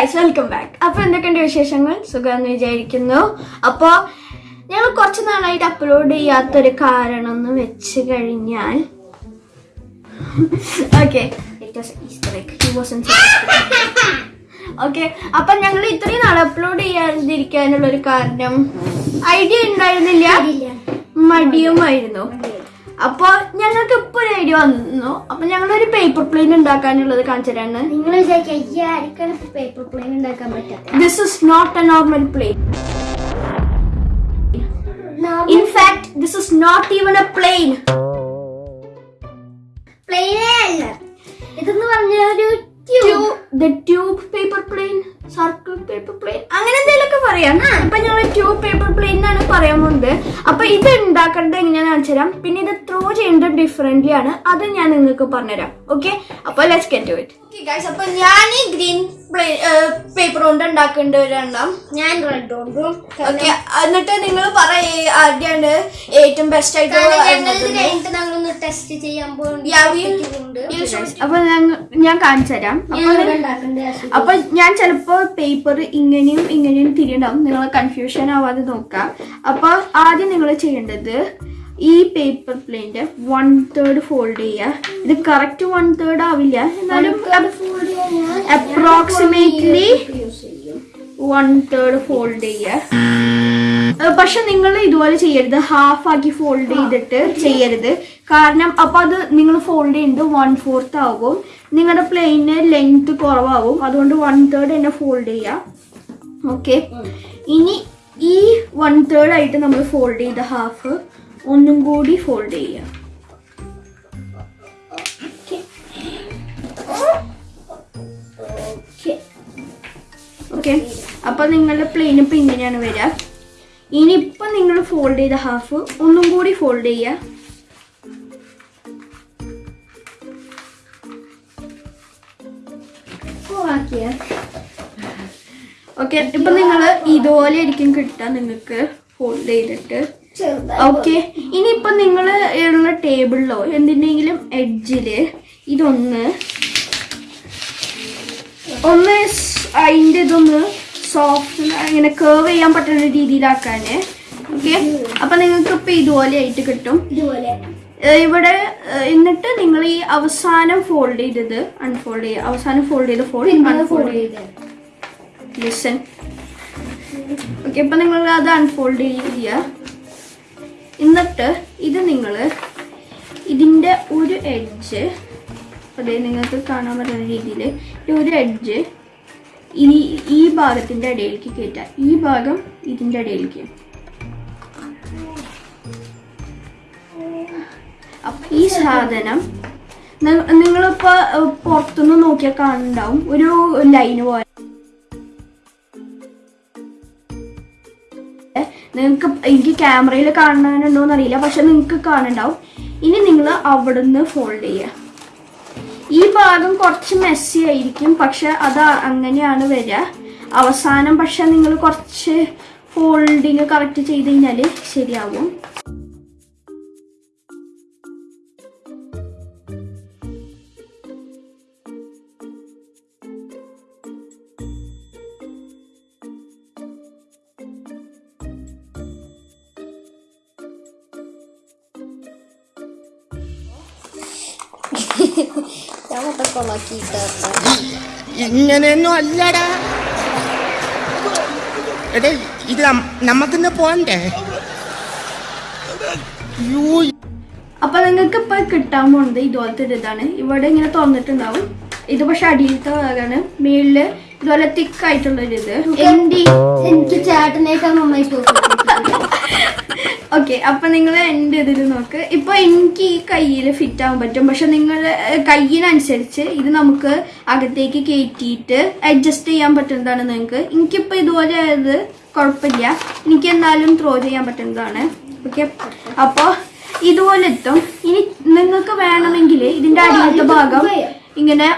Guys welcome back അപ്പൊ എന്തൊക്കെയുണ്ട് വിശേഷങ്ങൾ? സുഖമെന്ന് വിചാരിക്കുന്നു. അപ്പൊ ഞങ്ങൾ കുറച്ച് നാളായിട്ട് അപ്ലോഡ് ചെയ്യാത്തൊരു കാരണം എന്ന് വെച്ച് കഴിഞ്ഞാൽ ഓക്കെ ഓക്കെ അപ്പൊ ഞങ്ങൾ ഇത്രയും നാൾ അപ്ലോഡ് ചെയ്യാതിരിക്കാനുള്ള ഒരു കാരണം ഐഡിയ ഉണ്ടായിരുന്നില്ല? മടിയുമായിരുന്നു. അപ്പൊ ഞങ്ങൾക്ക് ഇപ്പൊ ഒരു ഐഡിയ വന്നു. അപ്പൊ ഞങ്ങളൊരു പേപ്പർ പ്ലെയിൻ ഉണ്ടാക്കാനുള്ളത് കാണിച്ചു തരാണ് നിങ്ങൾ ആർക്കാണ് പേപ്പർ പ്ലെയിൻ ഉണ്ടാക്കാൻ പറ്റാത്ത This is not a normal plane. In fact, this is not even a plane. പ്ലെയിനേ അല്ല. ഇതെന്ന് പറഞ്ഞ ഒരു tube the tube paper plane, circle paper plane അങ്ങനെ എന്തെങ്കിലുമൊക്കെ പറയാം. അപ്പൊ ഞങ്ങൾ ട്യൂബ് പേപ്പർ പ്ലെയിൻ എന്നാണ് പറയാൻ പോകുന്നത് അപ്പൊ ഇത് ഉണ്ടാക്കേണ്ടത് എങ്ങനെയാണെന്ന് വെച്ചുതരാം തരാം. പിന്നെ ഇത് ത്രോ ചെയ്യേണ്ടത് ഡിഫറെന്റ്ലി ആണ്. അത് ഞാൻ നിങ്ങൾക്ക് പറഞ്ഞുതരാം. ഓക്കെ അപ്പൊ let's get to it guys അപ്പൊ ഞാൻ ഈ ഗ്രീൻ പേപ്പർ കൊണ്ട് ഉണ്ടാക്കേണ്ട ഒരെണ്ണം ഞാൻ റെഡ് കൊണ്ടും ഓക്കെ എന്നിട്ട് നിങ്ങൾ പറ ആദ്യമാണ് ഏറ്റവും ബെസ്റ്റ് ആയിട്ട് ഞങ്ങൾ ടെസ്റ്റ് ചെയ്യാൻ പോകുന്നുണ്ട് അപ്പൊ ഞാൻ- കാണിച്ചു തരാം. അപ്പൊ ഞാൻ ചിലപ്പോ പേപ്പർ ഇങ്ങനെയും ഇങ്ങനെയും തിരിയുണ്ടാവും നിങ്ങൾ കൺഫ്യൂഷൻ ആവാതെ നോക്കാം അപ്പോൾ ആദ്യം നിങ്ങൾ ചെയ്യേണ്ടത് ഈ പേപ്പർ പ്ലെയിന്റെ വൺ തേർഡ് ഫോൾഡ് ചെയ്യുക. ഇത് കറക്റ്റ് വൺ തേർഡ് ആവില്ല. എന്നാലും അപ്രോക്സിമേറ്റ്ലി വൺ തേർഡ് ഫോൾഡ് ചെയ്യുക. പക്ഷെ നിങ്ങൾ ഇതുപോലെ ചെയ്യരുത്. ഹാഫ് ആക്കി ഫോൾഡ് ചെയ്തിട്ട് ചെയ്യരുത്. കാരണം അപ്പൊ അത് നിങ്ങൾ ഫോൾഡ് ചെയ്യുന്നത് വൺ ഫോർത്ത് ആകും. നിങ്ങളുടെ പ്ലെയിന് ലെങ്ത് കുറവാകും. അതുകൊണ്ട് വൺ തേർഡ് തന്നെ ഫോൾഡ് ചെയ്യാം. ഓക്കെ ഇനി ഈ വൺ തേർഡ് ആയിട്ട് നമ്മൾ ഫോൾഡ് ചെയ്ത ഹാഫ് ഒന്നും കൂടി ഫോൾഡ് ചെയ്യാം. അപ്പൊ നിങ്ങളുടെ പ്ലെയിൻ ഇപ്പൊ ഇങ്ങനെയാണ് വരിക. ഇനിയിപ്പൊ നിങ്ങൾ ഫോൾഡ് ചെയ്ത ഹാഫ് ഒന്നും കൂടി ഫോൾഡ് ചെയ്യുക ഓക്കെ ഇപ്പൊ നിങ്ങൾ ഇതുപോലെ ആയിരിക്കും കിട്ടുക നിങ്ങൾക്ക് ഫോൾഡ് ചെയ്തിട്ട്. ഓക്കെ ഇനിയിപ്പം നിങ്ങൾ ഉള്ള ടേബിളിലോ എന്തിന്റെങ്കിലും എഡ്ജിൽ ഇതൊന്ന് ഒന്ന് അതിന്റെ ഇതൊന്ന് സോഫ്റ്റ് ഇങ്ങനെ കേർവ് ചെയ്യാൻ പറ്റുന്ന രീതിയിലാക്കാന്. ഓക്കെ അപ്പൊ നിങ്ങൾക്ക് ഇപ്പൊ ഇതുപോലെ ആയിട്ട് കിട്ടും. ഇതുപോലെ. ഇവിടെ എന്നിട്ട് നിങ്ങൾ ഈ അവസാനം ഫോൾഡ് ചെയ്തത് അൺഫോൾഡ് ചെയ്യുക അവസാനം ഫോൾഡ് ചെയ്ത് ഫോൾഡ് അൺഫോൾഡ് ചെയ്ത്. ലിസൺ ഓക്കെ ഇപ്പൊ നിങ്ങൾ അത് അൺഫോൾഡ് ചെയ്യുക. എന്നിട്ട് ഇത് നിങ്ങൾ ഇതിന്റെ ഒരു എഡ്ജ് അതെ നിങ്ങൾക്ക് കാണാൻ പറ്റുന്ന രീതിയിൽ ഈ ഒരു എഡ്ജ് ഈ ഈ ഭാഗത്തിന്റെ ഇടയിലേക്ക് കയറ്റുക ഈ ഭാഗം ഇതിന്റെ ഇടയിലേക്ക്. അപ്പം ഈ സാധനം നിങ്ങളിപ്പോൾ പുറത്തുനിന്ന് നോക്കിയാൽ കാണുന്നുണ്ടാവും. ഒരു ലൈന് പോലെ. നിങ്ങൾക്ക് എനിക്ക് ക്യാമറയിൽ കാണാനുണ്ടോ എന്നറിയില്ല പക്ഷെ നിങ്ങൾക്ക് കാണുന്നുണ്ടാവും. ഇനി നിങ്ങൾ അവിടുന്ന് ഫോൾഡ് ചെയ്യുക ഈ ഭാഗം കുറച്ച് മെസ്സി ആയിരിക്കും. പക്ഷെ അത് അങ്ങനെയാണ് വരിക. അവസാനം പക്ഷെ നിങ്ങൾ കുറച്ച് ഫോൾഡിങ് കറക്റ്റ് ചെയ്ത് കഴിഞ്ഞാൽ ശരിയാവും. ഞാൻ മൊത്തം കൊളാക്കിയിട്ട് ഇങ്ങനെയൊന്നും അല്ലടാ. എടേ ഇത് നമുക്കിന്ന് പോണ്ടേ? അപ്പൊ നിങ്ങൾക്ക് ഇപ്പൊ കിട്ടാൻ പോണത് ഇതുപോലത്തെ ഒരു ഇതാണ്. ഇവിടെ ഇങ്ങനെ തുറന്നിട്ടുണ്ടാവും. ഇത് പക്ഷെ അടിയിലത്തെ ഭാഗമാണ് മേളിൽ ഇതുപോലെ തിക്കായിട്ടുള്ള ഒരു ഇത്. എന്റെ എനിക്ക് ചേട്ടനേക്കാൾ നന്നായി തോന്നുന്നു ഓക്കെ അപ്പൊ നിങ്ങൾ എന്റെ ഇതിൽ നോക്ക്. ഇപ്പൊ എനിക്ക് ഈ കയ്യിൽ ഫിറ്റ് ആവാൻ പറ്റും. പക്ഷെ നിങ്ങൾ കയ്യിനനുസരിച്ച് ഇത് നമുക്ക് അകത്തേക്ക് കയറ്റിയിട്ട് അഡ്ജസ്റ്റ് ചെയ്യാൻ പറ്റുന്നതാണ് നിങ്ങൾക്ക് എനിക്കിപ്പോ ഇതുപോലെ ആയത് കുഴപ്പമില്ല. എനിക്ക് എന്നാലും ത്രോ ചെയ്യാൻ പറ്റുന്നതാണ്. ഓക്കെ അപ്പോൾ ഇതുപോലെ എത്തും ഇനി നിങ്ങൾക്ക് വേണമെങ്കിൽ ഇതിന്റെ അടിയിലത്തെ ഭാഗം ഇങ്ങനെ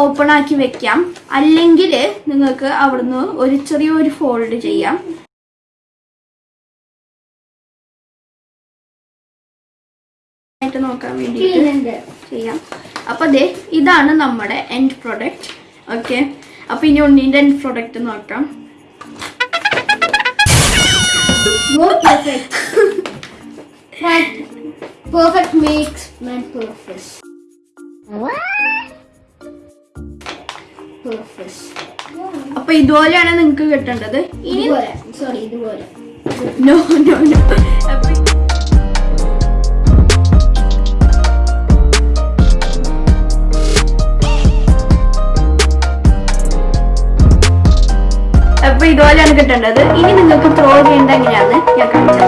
ഓപ്പൺ ആക്കി വെക്കാം. അല്ലെങ്കിൽ നിങ്ങൾക്ക് അവിടുന്ന് ഒരു ചെറിയൊരു ഫോൾഡ് ചെയ്യാം. ആയിട്ട് നോക്കാൻ വേണ്ടിയിട്ട് ചെയ്യാം. അപ്പൊ അതെ ഇതാണ് നമ്മുടെ എൻഡ് പ്രൊഡക്റ്റ് ഓക്കെ അപ്പൊ ഇനി ഉണ്ണീന്റെ പ്രൊഡക്റ്റ് നോക്കാം. More perfect. Right. Perfect makes man perfect. Perfect. അപ്പൊ ഇതുപോലെയാണ് നിങ്ങൾക്ക് കിട്ടേണ്ടത്. ഇനി സോറി ഇതുപോലെ. നോ നോ നോ ഇതുപോലെയാണ് കിട്ടേണ്ടത്. ഇനി നിങ്ങൾക്ക് ത്രോ ചെയ്യേണ്ട എങ്ങനെയാണ്? ഞാൻ കാണിച്ചത്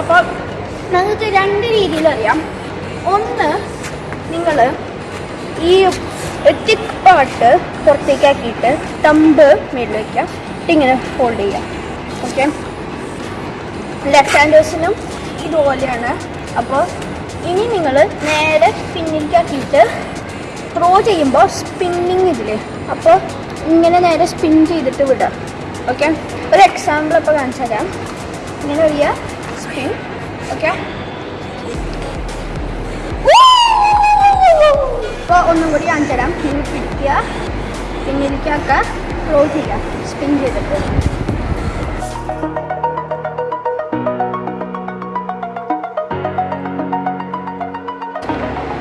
അപ്പോൾ രണ്ട് രീതിയിൽ അറിയാം. ഒന്ന് നിങ്ങൾ ഈ ടിക് പാട്ട് പുറത്തേക്കാക്കിയിട്ട് തമ്പ് മേളിൽ വയ്ക്കുക ഇങ്ങനെ ഫോൾഡ് ചെയ്യുക ഓക്കെ ലെഫ്റ്റ് ഹാൻഡ് ഹാൻഡേഴ്സിനും ഇതുപോലെയാണ്. അപ്പോൾ ഇനി നിങ്ങൾ നേരെ പിന്നിലേക്കാക്കിയിട്ട് ത്രോ ചെയ്യുമ്പോൾ സ്പിന്നിങ് ഇതില്ലേ അപ്പോൾ ഇങ്ങനെ നേരെ സ്പിൻ ചെയ്തിട്ട് വിടുക. ഓക്കെ ഒരു എക്സാമ്പിൾ ഇപ്പോൾ കാണിച്ചു തരാം ഇങ്ങനെ ഒരു സ്പിൻ ഓക്കെ ഇപ്പോൾ ഒന്നും കൂടി കാണിച്ചു തരാം. നിങ്ങൾ പിടിക്കുക. പിന്നിലേക്കാക്കുക ക്ലോസ് ചെയ്യുക. സ്പിൻ ചെയ്തിട്ട്.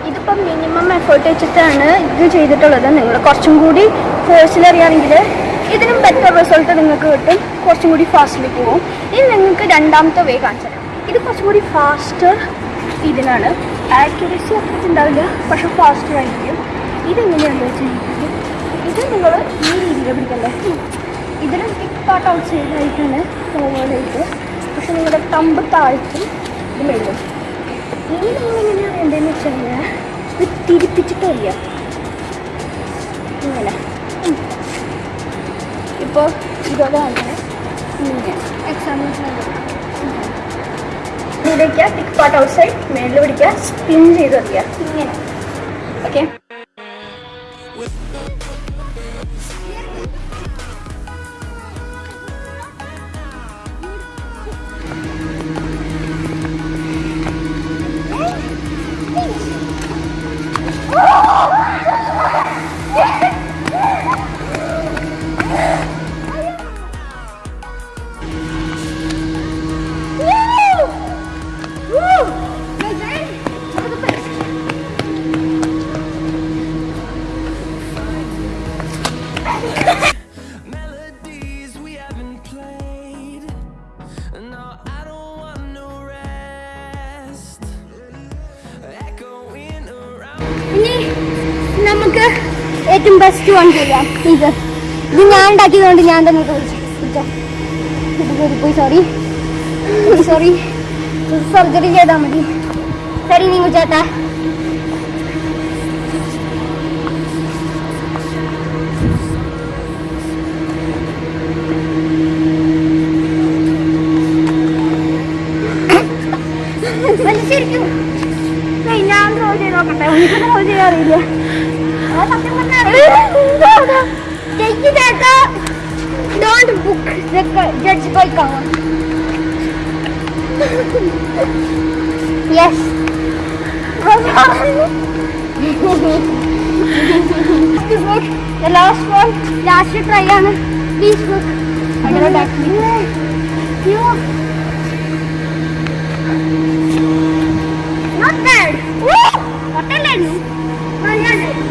ഇതിപ്പം മിനിമം എഫേർട്ട് വെച്ചിട്ടാണ് ഇത് ചെയ്തിട്ടുള്ളത്. നിങ്ങൾ കുറച്ചും കൂടി ഫോഴ്സിൽ അറിയാമെങ്കിൽ ഇതിനും ബെറ്റർ റിസൾട്ട് നിങ്ങൾക്ക് കിട്ടും. കുറച്ചും കൂടി ഫാസ്റ്റിൽ പോകും ഇനി നിങ്ങൾക്ക് രണ്ടാമത്തെ വേ കാണിച്ചു തരാം ഇത് കുറച്ചും കൂടി ഫാസ്റ്റ് ഇതിനാണ് ആക്യുറസി അത്ര ഉണ്ടാവില്ല പക്ഷെ ഫാസ്റ്റർ ആയിരിക്കും. ഇതെങ്ങനെയാണെന്ന് വെച്ചിട്ടുണ്ടെങ്കിൽ ഇത് നിങ്ങൾ ഈ രീതിയിൽ പിടിക്കണ്ടേ? ഇതിന് ടിക് പാർട്ട് ഔട്ട് സൈഡായിട്ടാണ് പോകാനായിട്ട് പക്ഷെ നിങ്ങളുടെ തമ്പ് താഴ്ത്തും ഇത് മേലും ഇനി നിങ്ങൾ എങ്ങനെയാണ് വേണ്ടതെന്ന് വെച്ച് കഴിഞ്ഞാൽ ഇത് തിരിപ്പിച്ചിട്ട് അറിയാം ഇങ്ങനെ. ഇപ്പോൾ ഇതൊക്കെ അങ്ങനെ ഇങ്ങനെ. എക്സാമ്പിൾസ് ഇവിടേക്ക് തിക്ക് പാർട്ട് ഔട്ട് സൈഡ് മേളിൽ പിടിക്കുക സ്പിൻ ചെയ്ത് വയ്ക്കുക ഇങ്ങനെ. നമുക്ക് ഏറ്റവും ബെസ്റ്റ് വൺ ചെയ്യാം ഇത്. ഇത് ഞാൻ ഉണ്ടാക്കിയതുകൊണ്ട് ഞാൻ തന്നെ പോയി സോറി സോറി സർജറി ചെയ്താൽ മതി. ശരി നീ ചേട്ടാ. ശരിക്കും. ഞാൻ ത്രോ ചെയ്ത് നോക്കട്ടെ? എനിക്ക് Don't book the judge by cover. yes. this book, the last one, last try on Please book. I cannot actually. You. Not bad. What a lens.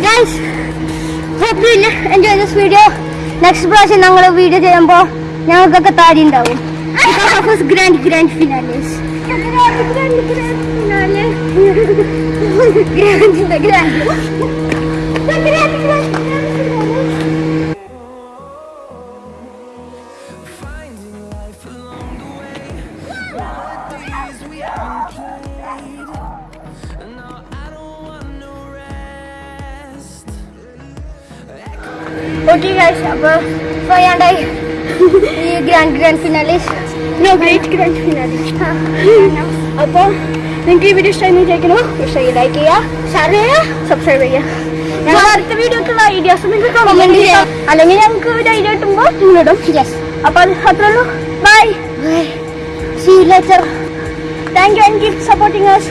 Guys, hope you enjoy this video. Next പ്രാവശ്യം ഞങ്ങൾ video ചെയ്യുമ്പോൾ ഞങ്ങൾക്കൊക്കെ താരി ഉണ്ടാവും because of grand grand finales ഗ്രാൻഡിന്റെ grand grand grand okay guys അപ്പോൾ പറയാണ്ടായി ഈ grand grand finale no great grand finale അപ്പോൾ നിങ്ങൾക്ക് ഈ വീഡിയോ ഇഷ്ടമായി വിചാരിക്കണോ ഇഷ്ടമായി ലൈക്ക് ചെയ്യുക ഷെയർ ചെയ്യുക സബ്സ്ക്രൈബ് ചെയ്യുക. ഞങ്ങൾ അടുത്ത വീഡിയോക്കുള്ള ഐഡിയാസ് നിങ്ങൾക്ക് കമന്റ് ചെയ്യാം. അല്ലെങ്കിൽ ഞങ്ങൾക്ക് ഒരു ഐഡിയ കിട്ടുമ്പോൾ നിങ്ങളിടും യെസ് അപ്പൊ അത് അത്രേ ഉള്ളൂ. Bye see later thank you and keep supporting us.